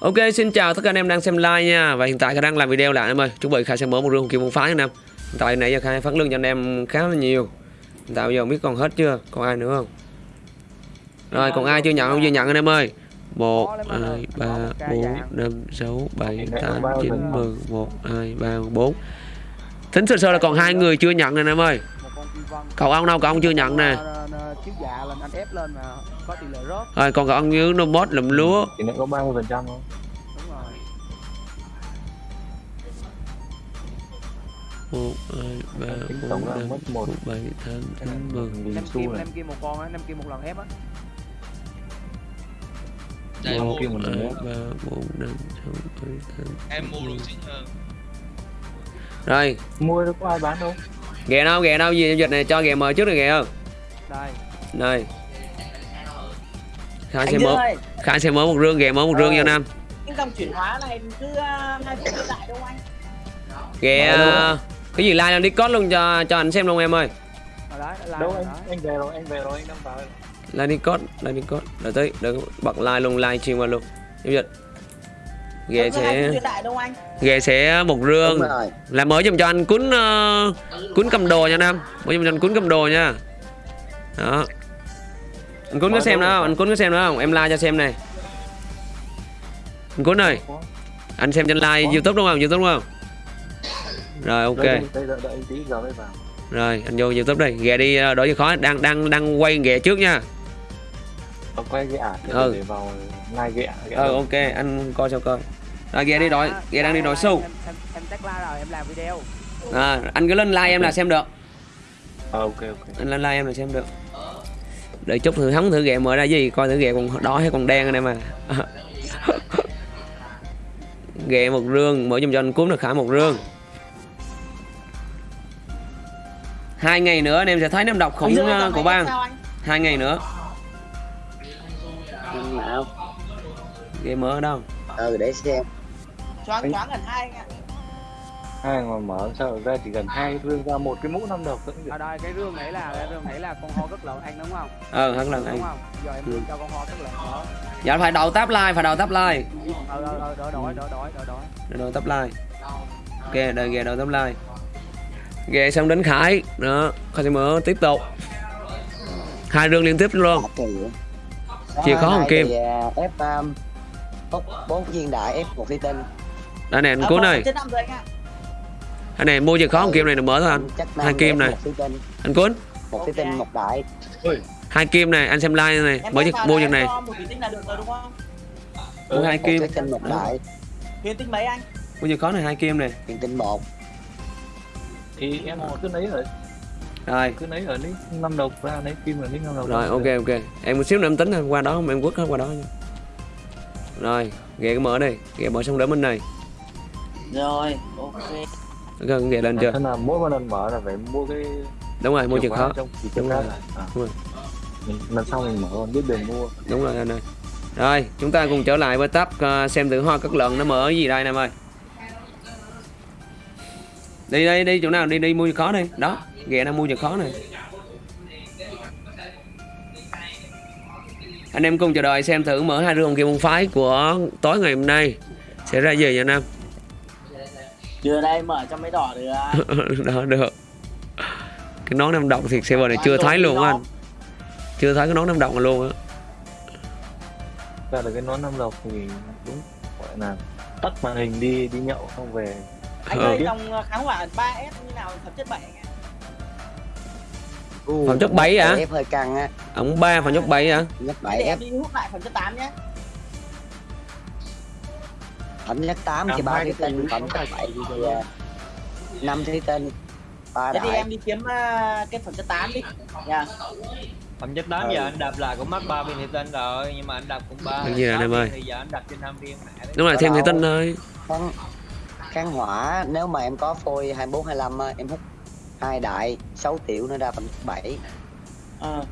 Ok, xin chào tất cả anh em đang xem live nha. Và hiện tại Khải đang làm video lại em ơi. Chuẩn bị Khải sẽ mở một rương kim môn phái anh em. Hiện tại nãy giờ Khải phát lương cho anh em khá là nhiều. Hiện tại bây giờ không biết còn hết chưa? Còn ai nữa không? Rồi, còn ai chưa nhận không? Chưa nhận anh em ơi. 1, 2, 3, 4, 5, 6, 7, 8, 9, 10 1, 2, 3, 4 Tính sơ sơ là còn hai người chưa nhận nè anh em ơi. Cậu ông đâu, cậu ông chưa nhận nè. Ờ, chiếu dạ lên anh ép lên mà có tỷ lệ rớt. Rồi, còn cậu ông dưới nó bot lùm lúa. Chỉ nó có 30 phần trăm thôi đúng rồi. 1, 2, 3, Tính 4, tổng là 5, mất một 7, 8, 9, 10 nghìn năm kim năm kim một con á năm kim một lần ép á. Đây, Một kim một hai nữa ba bốn năm sáu bảy tám em mua được xinh hơn rồi. Mua đâu có ai bán đâu? Ghẹ đâu ghẹ đâu gì giao dịch này cho ghẹ mời trước rồi ghẹ không đây. Đây. Mở Dương ơi. Khải sẽ mở một rương ghẹ mở một rương Ờ. cho nam. Cái dòng chuyển hóa này cứ uh, hai phút trở lại đâu anh? Ghẹ ờ, cái gì like lên discord luôn cho cho anh xem luôn em ơi. Ở đấy Đâu anh anh về rồi anh về rồi anh đang vào rồi. like discord like discord. Đợi tới đợi bật like luôn like stream qua luôn. Giao dịch hai sẽ phút ghẹ sẽ một rương. Đúng rồi. Là mở giùm cho anh cuốn uh, cuốn cầm đồ nha nam. Mở giùm cho anh cuốn cầm đồ nha đó. Anh cuốn có xem nữa không? Anh cuốn có xem nữa không? Em like cho xem này. Anh cuốn ơi anh xem trên like youtube đúng không? Youtube đúng không? Rồi ok. Rồi anh vô youtube đây. Ghẹ đi ờ, đổi gì khó. Đang đang đang quay ghẹ trước nha. Quay ả để, Ừ. để vào like ghẹ ghẹ ờ ok. Anh coi sao coi. Rồi ghẹ đi đổi À, ghẹ đang đi đổi xu. Em em em tag like rồi em làm video. À, anh cứ lên like em là xem được Ờ ok ok. Anh lên like em là xem được. Đợi chút thử hóng thử ghẹ mở ra gì coi thử ghẹ còn đỏ hay còn đen anh em à ghẹ một rương mở giùm cho anh cúm được khả một rương. Hai ngày nữa anh em sẽ thấy năm độc khủng dòng của bang. hai ngày nữa. Ghẹ mở ở đâu? Ừ để xem. Choáng choáng gần hai anh ạ Hai mà mở sao ra chỉ cần hai rương ra một cái mũ năm độc thôi? Ở đây cái rương này là cái rương này là con ho rất lớn anh đúng không? Ờ hẳn lần anh. Đúng không? Giờ em Ừ. cho con ho rất lớn nữa dạ phải đầu táp like phải đầu táp like ờ ờ ờ đỡ đổi đổi đỡ đổi Rồi đầu táp like ok đợi ghẹ đầu táp like ghẹ xong đến khải. Đó khải sẽ mở tiếp tục. Hai rương liên tiếp luôn. Chìa khó hồng kim. ép um, hút bốn viên đại ép một thủy tinh đây. này anh cuốn ơi rồi anh này mua chìa khó hồng kim này được mở thôi anh. Hai kim này. anh cuốn một thủy tinh một đại. Hai kim này anh xem like này mở vào mua là em này. là rồi không? Mua hai một kim. một đại. Thủy tinh mấy anh? Mua chìa khó này hai kim này. Thủy tinh một. Thì em cứ lấy ở rồi? Cứ lấy ở nick năm độc ra lấy kim ở nick năm độc rồi ok ok. Em một xíu nữa em tính qua đó không em quất hết qua đó nha. Rồi ghẹ cái mở đây ghẹ mở xong đỡ bên này. Rồi ok gần ghẹ lên chưa? Thế là mỗi một lần mở là phải mua cái đúng rồi mua chìa trong khóa là à. Đúng rồi. Mình, lần sau mình mở còn biết đường mua. Đúng rồi anh ơi. Rồi chúng ta cùng trở lại với tab ờ, xem thử hoa cất lợn nó mở cái gì đây em ơi. Đi đi đi chỗ nào? Đi đi mua chìa khó đi. Đó ghẹ đang mua chìa khó này. Anh em cùng chờ đợi xem thử mở hai rương kia môn phái của tối ngày hôm nay sẽ ra gì nha anh em chưa đây mở cho mấy đỏ được. Đó được. Cái nón năm đồng thì server này chưa thấy luôn á anh. chưa thấy cái nón năm đồng này luôn á. Ra được cái nón năm độc thì đúng gọi là tắt màn hình đi đi nhậu không về. Anh Ờ. ơi dòng kháng hỏa 3S như nào phẩm chất 7 anh ạ? Phẩm chất 7 hả? Hơi căng á. Ổng ba phẩm chất 7 hả? Nhất 7 để em đi hút lại phẩm chất 8 nhé phẩm chất 8 thì ba cái túi phẩm chất 7 thì à, năm thủy tinh ba Thế thì đại. em đi kiếm ờ, cái phẩm chất 8 đi. Nha phẩm chất 8 giờ anh đập là cũng mất 3 viên thủy tinh rồi nhưng mà anh đập cũng ba. Cái gì rồi em ơi? thì giờ anh đập trên 5 viên đúng rồi thêm thủy tinh thôi. Kháng, kháng hỏa nếu mà em có phôi 24 25 á, em hút hai đại 6 tiểu nó ra phẩm chất 7 Ờ.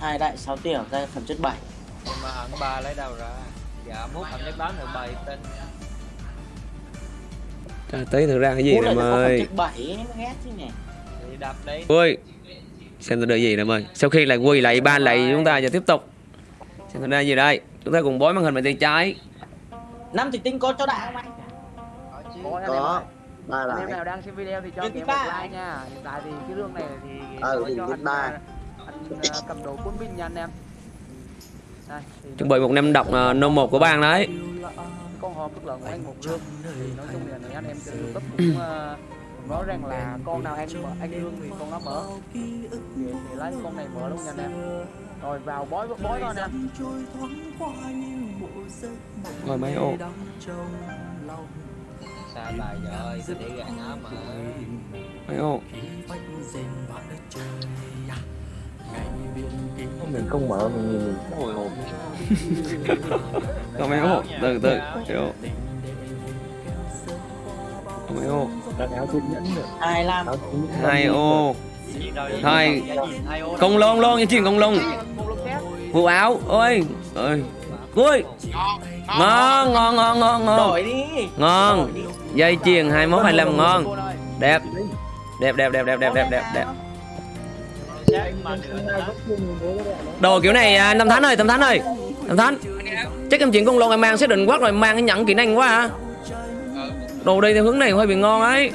hai đại 6 tiểu ra phẩm chất 7 nhưng mà ẩn ba lấy đâu ra dạ mốt anh lấy báo nội bài tên à, Trời tí thực ra cái gì nè ơi Ui Xem tôi đưa gì nè mời. Sau khi lại quỳ lại ban lại chúng ta giờ tiếp tục. Xem tôi đưa gì đây. Chúng ta cùng bói màn hình bằng tay trái. Năm thì tinh có cho đại không anh? Có, có. ba lại. Em nào đang xem video thì cho em một like nha. Hiện tại thì cái lương này thì ừ, cho anh, à, anh à, cầm đồ quân binh nha anh em. Chuẩn bị một nem đọc uh, nô một của bạn đấy. Con hộp tức là của anh một rương thì nói chung là anh em trên youtube cũng ờ, nói rằng là con nào anh mở anh rương thì con nó mở. Thì, thì lấy con này mở luôn nha anh em. Rồi vào bói bói thôi anh em. Rồi mấy ô. Bài rồi, tôi để gà nó mà. Mấy ô mình không mở mình nhìn mình hồi hộp mấy ô từ từ mấy ô có mấy ô đặt áo chiếc nhẫn nữa ai làm? Áo chiếc nhẫn hai ô. Thôi. hai công lông luôn chuyện công lông khác vụ áo ơi ơi ui. Ngon ngon ngon ngon ngon. Ngon. Dây chuyền 21 25 ngon. Cô ơi đẹp đẹp. Đẹp đẹp đẹp đẹp đẹp đẹp đẹp Đồ kiểu này à, năm tháng ơi, năm tháng ơi. năm tháng. Chắc em chuyển con lon em mang xác định quát rồi mang cái nhẫn kỹ năng quá hả? Đồ đi theo hướng này hơi bị ngon ấy.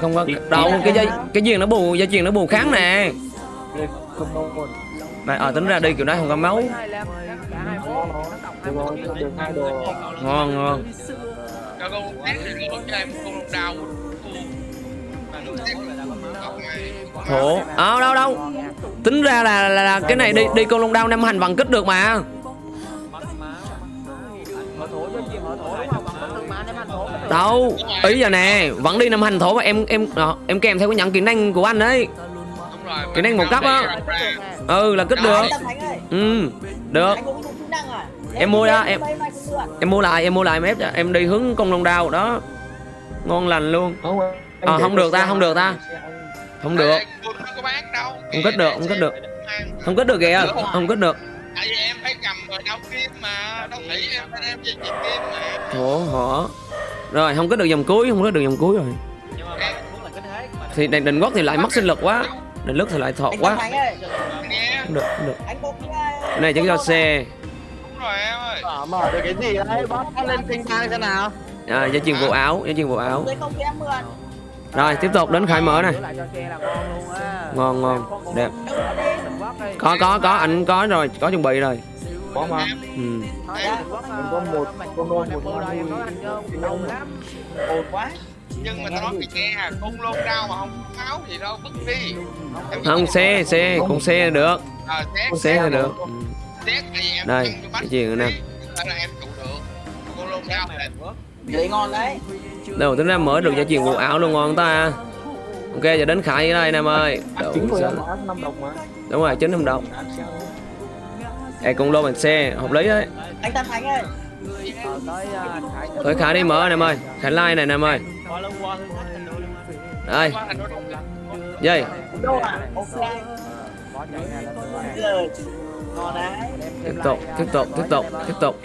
Không có đâu cái dây cái duyên nó bù dây chuyền nó bù kháng nè. Này ờ à, tính ra đi kiểu này không có máu. Ngon ngon. Cho con đào thổ Ờ à, đâu đâu? Tính ra là, là, là cái này đi đi con long đao năm hành bằng kích được mà. Đâu? Ý giờ nè Vẫn đi năm hành thổ mà em em à, em kèm theo cái nhận kỹ năng của anh đấy Kỹ năng một cấp á. Ừ là kích được. Ừ Được. Em mua ra em Em mua lại em mua lại mép ép em đi hướng con long đao đó. Ngon lành luôn. À, không được ta không được ta không được. Không cất được không cất được. không cất được kìa. Không cất được. Tại vì em phải cầm rồi đau kim mà. Đâu nghĩ em em về kim mà. Ủa hả? Rồi không có được dòng cuối không có được dòng cuối rồi. Thì đành định quốc thì lại mất sinh lực quá. Định lức thì lại thọ quá. không được không được. Này chẳng cho xe mở được cái gì đấy? Bóp lên tinh thang thế nào. À giá truyền bộ áo giá truyền bộ áo rồi tiếp tục đến khai mở này ngon ngon đẹp. có có có. Anh có rồi có chuẩn bị rồi. Có mà ừ. có một con lôn một con lôn ồn quá. Nhưng mà tao nói mày nghe con lôn rau mà không áo gì đâu vứt đi. Không xe xe con xe được. Con xe là được. đây cái gì chuyện nè? em trụ được. Con lôn rau là vậy ngon đấy. Đâu tính ra mở được gia truyền quần áo luôn ngon ta. Ok giờ đến khải ở đây nam ơi. Đậu, đúng rồi chín năm đồng. Ê cũng lô bằng xe hợp lý đấy. Anh Tam Thành ơi. Thôi Khải đi mở em ơi. Khải like này em ơi. Đây. Dây. Tiếp tục, tiếp tục, tiếp tục, tiếp tục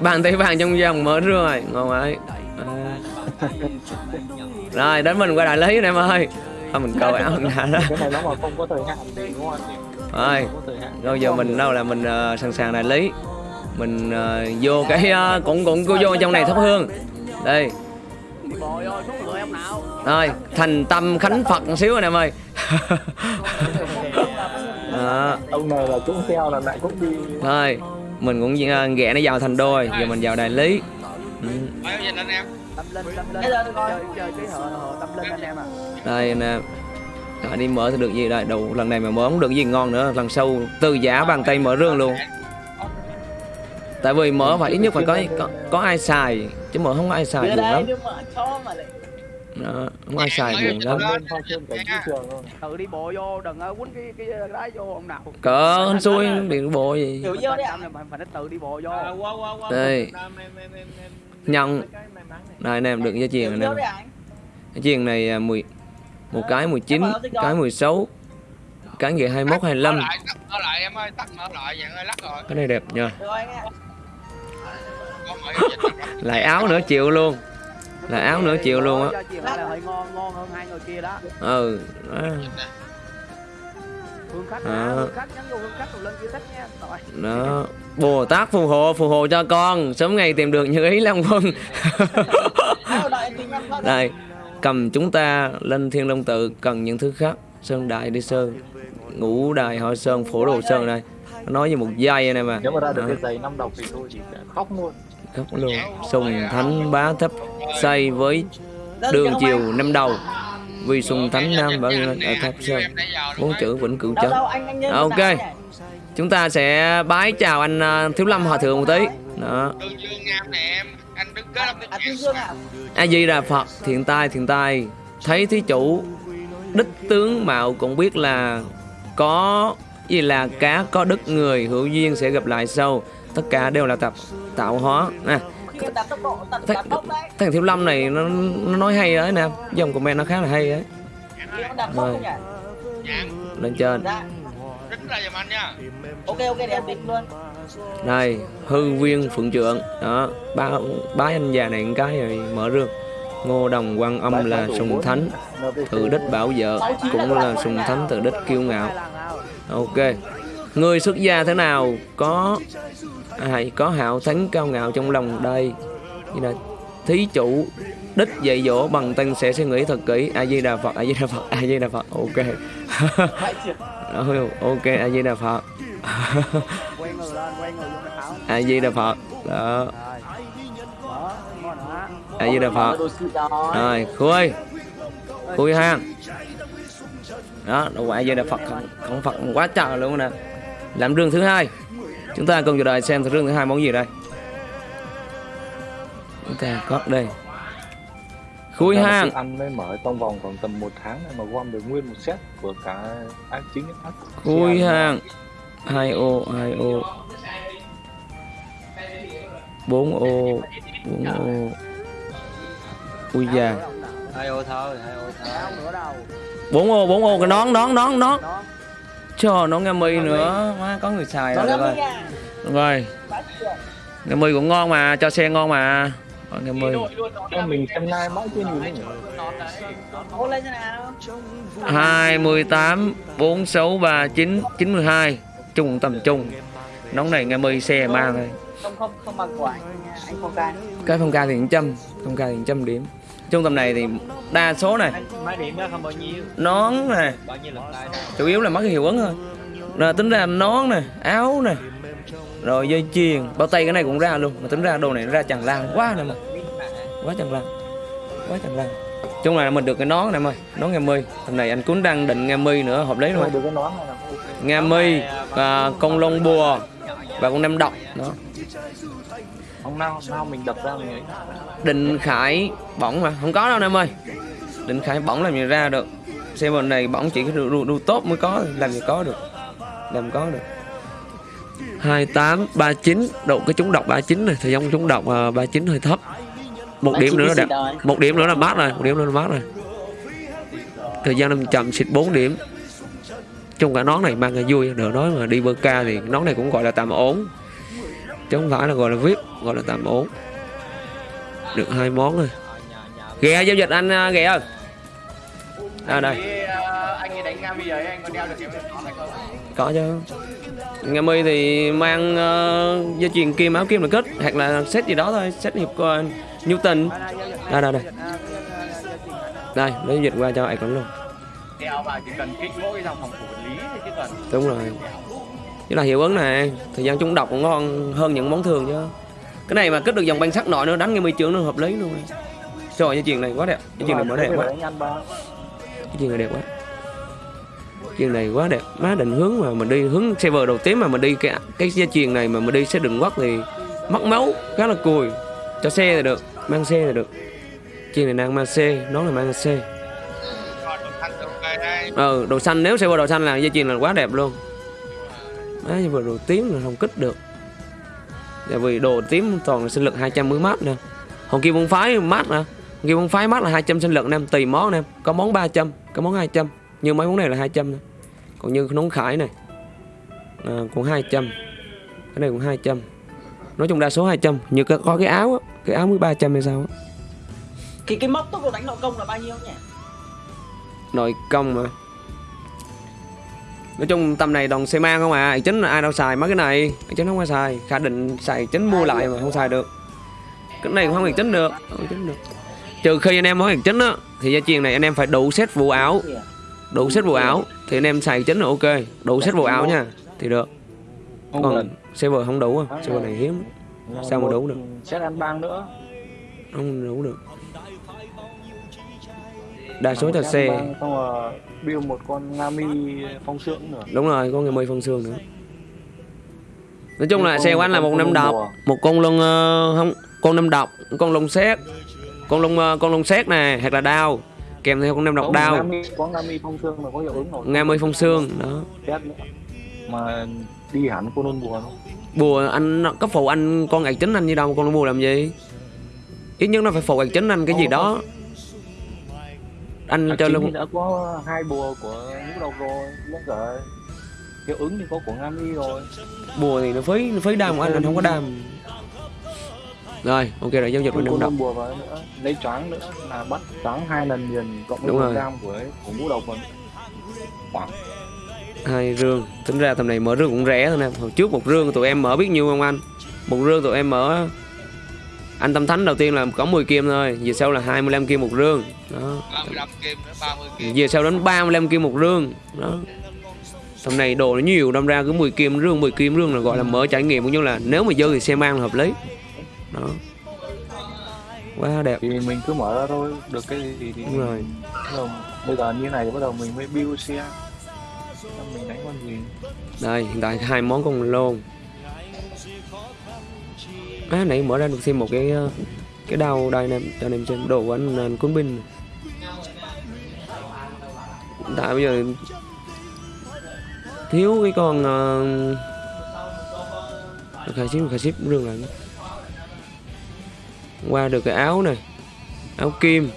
bàn tay vàng trong dòng mở rồi ngon ấy à. rồi đến mình qua đại lý em ơi. Thôi mình câu áo mình đã đó. Cái này nó mà không có thời hạn thì đúng không rồi rồi giờ mình đâu là mình ờ, sẵn sàng đại lý mình ờ, vô cái ờ, cũng cũng cô vô trong này thắp hương. Đây. Rồi thành tâm khánh phật một xíu anh em ơi. Ông này là cũng theo là lại cũng đi. Thôi mình cũng à, ờ, ghẹ nó vào thành đôi giờ mình vào đại lý. Ừ. Anh em tâm linh tâm linh chơi chơi cái tâm linh anh em à đây anh em. Rồi, đi mở thì được gì đây? Đầu lần này mà mở không được gì ngon nữa lần sau từ giá bàn tay mở rương luôn. Tại vì mở phải ít nhất phải có có, có ai xài chứ mở không có ai xài được lắm. Đó, ngoài xài buồn lắm tự đi bộ vô đừng quýnh cái cái đá vô ông nào. Cỡ anh xui điện bộ gì. tự vô đấy phải tự đi bộ vô. Đây. Nhân này. Anh em đừng cho chuyện anh. Em cái chuyện này à, mười một cái 19 cái 16 cái gì 21 25 cái này đẹp nha lại áo nữa chịu luôn là áo nửa triệu luôn á. Ừ đó. đó. bồ tát phù hộ phù hộ cho con. Sớm ngày tìm được như ý long quân đây cầm chúng ta lên thiên long tự cần những thứ khác. Sơn đại đi sơn. Ngũ đài họ sơn phổ đồ sơn đây. Nói như một giây này mà. Nếu mà ra được cái giày năm đồng thì tôi chỉ khóc luôn khóc luôn. Sùng thánh bá thấp xây với đường chiều năm đầu. Vì sùng thánh nam bảo ở tháp sơn. Bốn chữ vĩnh cửu chân. Chấn Ok. chúng ta sẽ bái chào anh à, thiếu lâm hòa thượng một tí. Đó. A di đà phật, thiện tai thiện tai. Thấy thí chủ, đích tướng mạo cũng biết là có gì là cá có đức, người hữu duyên sẽ gặp lại sau. Tất cả đều là tập tạo hóa. Nè. Thằng thiếu lâm này nó, nó nói hay đấy nè. Dòng comment nó khá là hay đấy. Rồi. lên trên. Này ok ok luôn đây hư viên phượng trượng. Đó ba bái anh già này một cái rồi mở rương. Ngô đồng quan âm là sùng thánh tự đích bảo vợ cũng là sùng thánh tự đích kiêu ngạo. Ok. Người xuất gia thế nào? Có ai có hạo thánh cao ngạo trong lòng đây như là thí chủ đích dạy dỗ bằng tên sẽ suy nghĩ thật kỹ. A di đà phật a di đà phật a di đà phật ok. Ok a di đà phật. A di đà phật đó. A di đà phật. Rồi khui khui ha. Đó đâu phải a di đà phật không, phật quá trời luôn nè. Làm đường thứ hai chúng ta cùng chờ đợi xem rương thứ hai món gì đây. Chúng ta có đây. Khui hang. ăn mới mở trong vòng khoảng tầm một tháng mà gom được nguyên một set của cả ác chính ác. Khui hang. Hai ô hai ô. Bốn ô bốn ô. Ui già hai ô thôi hai ô thôi. Bốn ô bốn ô. Cái nón nón nón nón cho nó nghe mi nữa. Má có người xài rồi rồi rồi. Nghe mi cũng ngon mà cho xe ngon mà. Rồi, nghe Em mình xem lai mãi chưa nhìn hai mươi tám bốn sáu ba chín chín mươi hai. Chung tầm trung nón này nghe mi xe mang thôi không không không bằng của anh anh phong ca cái phong ca thì một trăm phong ca thì một trăm điểm. Trung tâm này thì đa số này mấy điểm đó không bao nhiêu. nón nè bao nhiêu lần tay chủ yếu là mất cái hiệu ứng thôi. Rồi tính ra nón nè áo nè rồi dây chuyền bao tay cái này cũng ra luôn. Mà tính ra đồ này nó ra chẳng lan quá nè mà. Quá chẳng lan quá chẳng lan chung là mình được cái nón này em ơi nón nghe mi. Hôm nay anh cũng đang định nghe mi nữa hợp lý Mà rồi được cái nón này là nghe mi và con lông bùa và con nem độc. Đó. Hôm nào, nào mình đập ra mình ấy. Định khải bỏng mà. Không có đâu em ơi. Định khải bỏng làm gì ra được. Xe bên này bỏng chỉ cái đu, đu, đu tốt mới có làm gì có được. Làm có được. 28 39 độ cái trúng độc 39 này. Thời gian trúng độc à, 39 hơi thấp. Một điểm nữa là đẹp một điểm nữa là mát rồi. Một điểm nữa là mát rồi. Thời gian năm chậm xịt 4 điểm chung cả nón này mang là vui được nói mà đi bơ ca thì nón này cũng gọi là tạm ổn. Chứ không phải là gọi là vip gọi là tạm ổn. Được hai món rồi ghé giao dịch anh à, ghé ơi. À đây. Có chứ. Nghe mi thì mang uh, dây chuyền kim áo kim là kết hoặc là set gì đó thôi set hiệp uh, Newton. Đây đây đây. Đây lấy dịch qua cho ai cũng luôn. chỉ cần kích mỗi dòng phòng thủ đúng rồi. Chứ là hiệu ứng này, thời gian chúng đọc cũng ngon hơn những món thường chứ. Cái này mà kết được dòng banh sắc nội nữa, đánh ngay mi trưởng nó hợp lý luôn. Trời cái chuyện này quá đẹp. Cái chuyện này mới đẹp quá. Cái chuyện này đẹp quá. Chuyện này quá đẹp. Má định hướng mà mình đi, hướng server đầu tiên mà mình đi cái cái dây chuyền này mà mình đi sẽ đừng quất thì mất máu, khá là cùi. Cho xe thì được, mang xe thì được. Chuyện này đang mang xe, nó là mang xe ok đây đồ xanh nếu server đồ xanh là dây chuyền là quá đẹp luôn. Đấy server đồ tím là không kích được. Tại vì đồ tím toàn là sinh lực 200 mới mát nè. Hồng kia môn phái mát nè kia môn phái mát là 200 sinh lực em tùy món em có món 300 có món 200 như mấy món này là 200 thôi còn như nón khải này. À, cũng 200 cái này cũng 200 nói chung đa số 200 như có, có cái áo á cái áo mới 300 hay sao á. Cái cái mốc tốc độ đánh nội công là bao nhiêu nhỉ? Nội công mà. Nói chung tầm này đồng xe mang không à. Chính là ai đâu xài mấy cái này. Chính không ai xài. Khả định xài chính mua lại mà không xài được. Cái này cũng không chính được. Không chính được. Trừ khi anh em có hàng chính á thì gia truyền này anh em phải đủ set vụ áo đủ set vụ áo thì anh em xài chính là ok. Đủ set vụ áo nha thì được. Còn server không đủ à. Server này hiếm. Sao mà đủ được? xét ăn bang nữa. Không đủ được đa số là xe xong rồi build một con Ngami phong sương nữa. Đúng rồi có người mười phân xương nữa. Nói chung là Con- xe của anh là con- một con năm độc một con lông ờ, không con năm độc con lông xét con lông ờ, con lông xét này hoặc là đao. Kèm theo con năm độc đao. Ngami, có Ngami phong sương mà có hiệu ứng rồi nghe mươi phong xương đó. Mà đi hẳn con ôn bùa bùa anh có phụ anh con gạch chính anh như đâu con bùa làm gì? Ít nhất nó phải phụ gạch chính anh cái gì đó anh À, cho luôn đã có hai bùa của ngũ độc rồi với cả hiệu ứng thì có của Ngami rồi. Bùa thì nó phí nó phí đam của anh anh không có đam. Rồi ok rồi giao dịch năm con độc bùa vào nữa. Lấy choáng nữa là bắt choáng hai lần liền cộng với rồi. gam của của ngũ độc rồi. Khoảng. Hai rương. Tính ra tầm này mở rương cũng rẻ thôi nè. Hồi trước một rương tụi em mở biết nhiêu không anh? Một rương tụi em mở anh tâm thánh đầu tiên là có 10 kim thôi về sau là 25 kim một rương. Đó. 35 kim nữa 30 kim. Về sau đến 35 kim một rương. Đó. Tầm này đồ nó nhiều đâm ra cứ 10 kim rương 10 kim rương là gọi là mở trải nghiệm cũng như là nếu mà dơ thì xe mang là hợp lý. Đó. Quá đẹp. Thì mình cứ mở ra thôi được cái gì thì đúng rồi. bây giờ như này thì bắt đầu mình mới build xe. Mình đánh con gì? Đây hiện tại hai món con lôn à nãy mở ra được xem một cái ờ, cái đao đây nè cho anh em xem đồ của anh, anh quân binh tại bây giờ thiếu cái con ờ, uh, khai ship khai ship rương lại qua được cái áo này áo kim.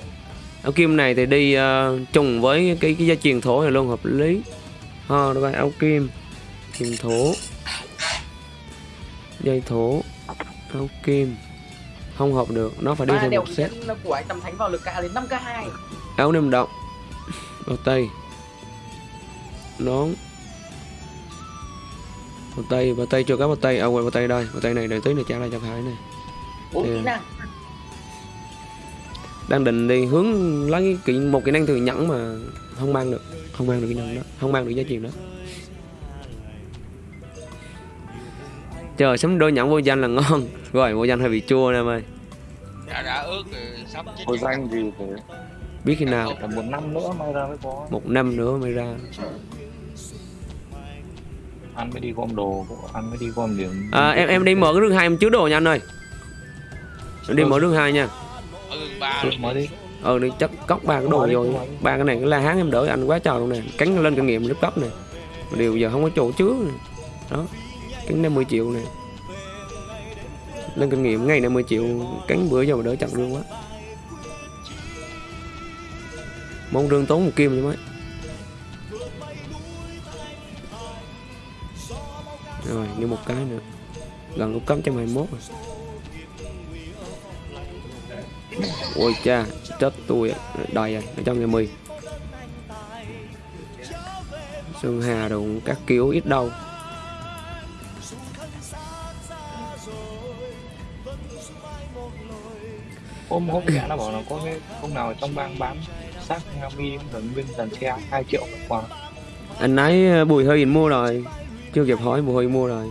Áo kim này thì đi ờ, trùng với cái cái gia truyền thổ này luôn hợp lý. Ha đó áo kim kim thổ. Dây thổ áo kim. Không hợp được nó phải đi theo một set. của anh tâm thánh vào lực ca đến 5 k 2 áo nem động bao tay. Nón. Bao tay bao tay chưa có bao tay. À quên bao tay đây. Bao tay này đợi tí này trả lại cho khải này. Bốn kỹ năng. Đang định đi hướng lấy kỹ một kỹ năng từ nhẫn mà không mang được. Không mang được kỹ năng đó. Không mang được giá trị đó chờ sắm đôi nhẫn vô danh là ngon. Rồi vô danh hơi bị chua nè em ơi đã đã ước rồi sắp chết Hồi danh gì phải biết khi nào? Tầm một năm nữa may ra mới có. Một năm nữa mới ra. Ăn mới đi gom đồ ăn mới đi gom điểm. À, em em đi mở cái rương hai em chứa đồ nha anh ơi. Em đi mở rương hai nha. Ừ Trước mới đi. ờ đi. Chắc cốc ba cái đồ Mở vô. mở đi. ba cái này cái la hán em đỡ anh quá trời luôn nè. Cắn lên kinh nghiệm lúc cấp nè. Mà điều giờ không có chỗ chứa. Nè đó cắn 50 triệu này. Lên kinh nghiệm, ngày 50 triệu cắn bữa giờ mà đỡ chặt luôn quá mong rương tốn một kim chứ mấy. Rồi, như một cái nữa. Gần lúc cấp trăm hai rồi. Ôi cha, chết tôi đầy rồi ở trong nhà mì Sơn Hà đồ các kiểu ít đâu. Hôm hôm gã nó bảo là có cái hôm nào trong bang bán xác Ngami thần viên dàn xe 2 triệu một quả. Anh nãy ờ, Bùi Huy mua rồi. Chưa kịp hỏi Bùi Huy mua rồi.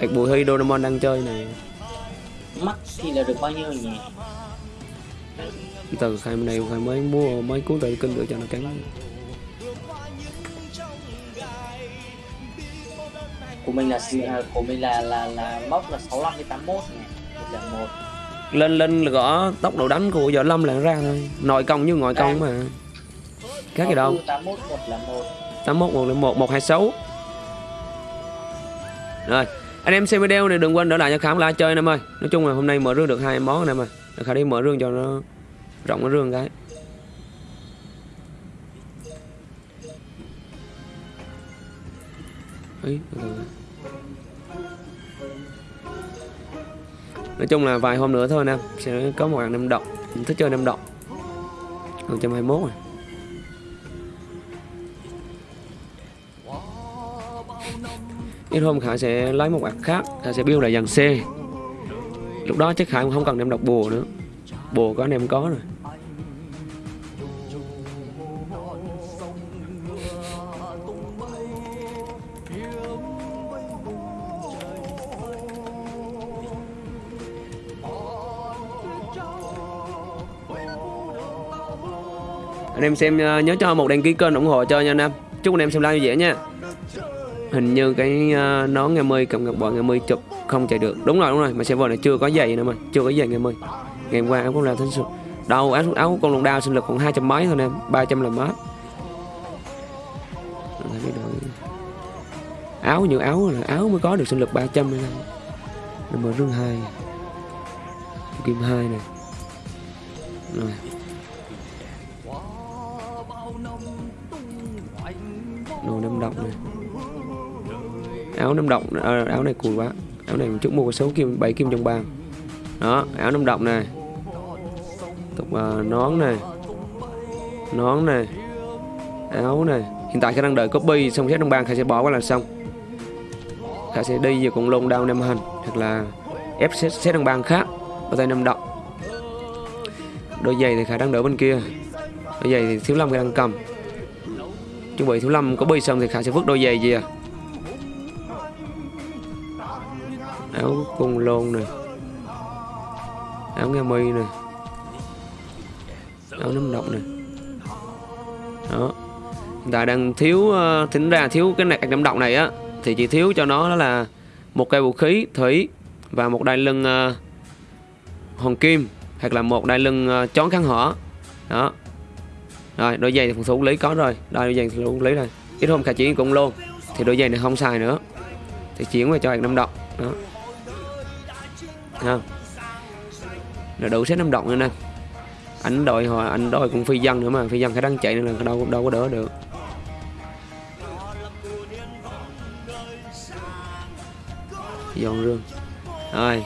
Ê, Bùi Huy Doraemon đang chơi này. Mắc thì là được bao nhiêu nhỉ? Từ khai này khai mới mua mấy cuốn tự kinh để cho nó cắn của mình là à, của mình là là là mốc là 65 đến 81 này. Một dạng một. Lên lên là gõ tốc độ đánh của võ lâm là ra thôi. Nội công như ngoại công mà. Khác gì đâu. 81 một là một. 81 101 126 Rồi anh em xem video này đừng quên đỡ lại cho Khám like chơi anh em ơi. Nói chung là hôm nay mở rương được hai món anh em ơi. Để Khải đi mở rương cho nó rộng cái rương cái ấy ừ. nói chung là vài hôm nữa thôi nè sẽ có một bạn năm động mình thích chơi năm động 121 rồi. Ít hôm khải sẽ lấy một bạn khác. Khải sẽ build lại dàn c. Lúc đó chắc khả không cần em đọc bùa nữa. Bùa có anh em có rồi. Anh em xem ờ, nhớ cho một đăng ký kênh ủng hộ cho nha anh em. Chúc anh em xem live vui vẻ nha. Hình như cái ờ, nón ngày mươi cầm gặp bọn ngày mươi chụp không chạy được. Đúng rồi đúng rồi mà server này chưa có giày nữa mà chưa có giày ngày mươi ngày hôm qua áo cũng là thánh sụt đâu áo áo của con lùng đao sinh lực còn hai trăm mấy thôi em ba trăm là mát áo nhiều áo là áo mới có được sinh lực 300 này nè mở rương hai. Kim hai này rồi đồ năm động này. Áo năm động, à, áo này cùi quá. Áo này một chút mua sáu kim bảy kim trong bàn đó áo năm động này. Tục à, nón này. Nón này. Áo này. Hiện tại khả đang đợi copy xong xét trong bàn khai sẽ bỏ qua là xong. Khả sẽ đi về cùng lông đao năm hành hoặc là ép xét xét trong bàn khác ở tay năm động đôi giày thì khả đang đỡ bên kia đôi giày thì thiếu lâm đang cầm. Chuẩn bị thiếu lâm có bi xong thì khả sẽ vứt đôi giày gì à? Áo cung lôn này áo nghe mi này áo nấm độc này đó. Hiện tại đang thiếu ờ, tính ra thiếu cái này nấm độc này á thì chỉ thiếu cho nó đó là một cây vũ khí thủy và một đai lưng uh, hoàng kim hoặc là một đai lưng ờ, uh, chón kháng hỏa đó rồi, đôi giày thì phần thủ lý có rồi. Đây đôi giày thì lý rồi. Ít hôm cả chuyển cũng luôn. Thì đôi giày này không xài nữa. Thì chuyển về cho anh năm động đó. Không? Là đủ set năm động nữa nè. Ảnh đội họ anh đội cũng phi dân nữa mà. Phi dân phải đang chạy nên là đâu đâu có đỡ được. Dọn rương. Rồi.